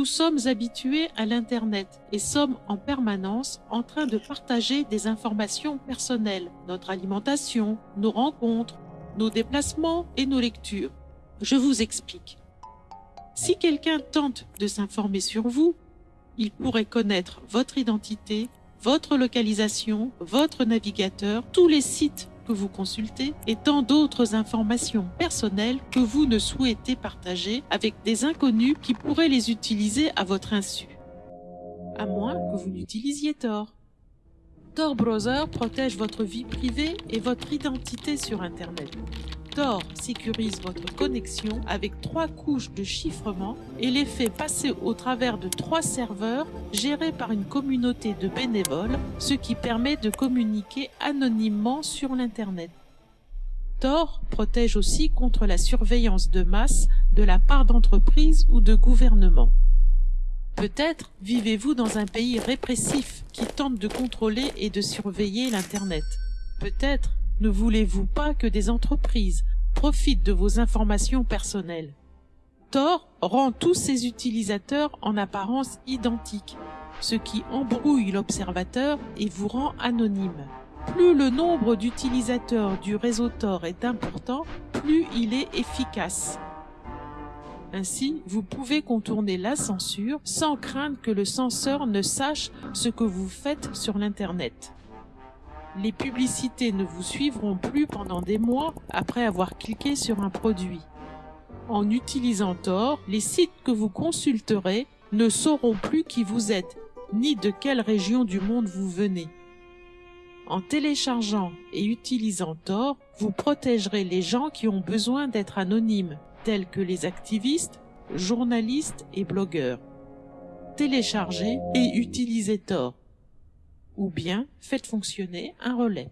nous sommes habitués à l'Internet et sommes en permanence en train de partager des informations personnelles, notre alimentation, nos rencontres, nos déplacements et nos lectures. Je vous explique. Si quelqu'un tente de s'informer sur vous, il pourrait connaître votre identité, votre localisation, votre navigateur, tous les sites vous consultez et tant d'autres informations personnelles que vous ne souhaitez partager avec des inconnus qui pourraient les utiliser à votre insu. À moins que vous n'utilisiez Tor. Tor Browser protège votre vie privée et votre identité sur Internet. Tor sécurise votre connexion avec trois couches de chiffrement et les fait passer au travers de trois serveurs gérés par une communauté de bénévoles, ce qui permet de communiquer anonymement sur l'Internet. Tor protège aussi contre la surveillance de masse de la part d'entreprises ou de gouvernements. Peut-être vivez-vous dans un pays répressif qui tente de contrôler et de surveiller l'Internet. Peut-être ne voulez-vous pas que des entreprises profitent de vos informations personnelles? Tor rend tous ses utilisateurs en apparence identiques, ce qui embrouille l'observateur et vous rend anonyme. Plus le nombre d'utilisateurs du réseau Tor est important, plus il est efficace. Ainsi, vous pouvez contourner la censure sans craindre que le censeur ne sache ce que vous faites sur l'Internet. Les publicités ne vous suivront plus pendant des mois après avoir cliqué sur un produit. En utilisant Tor, les sites que vous consulterez ne sauront plus qui vous êtes, ni de quelle région du monde vous venez. En téléchargeant et utilisant Tor, vous protégerez les gens qui ont besoin d'être anonymes, tels que les activistes, journalistes et blogueurs. Téléchargez et utilisez Tor ou bien faites fonctionner un relais.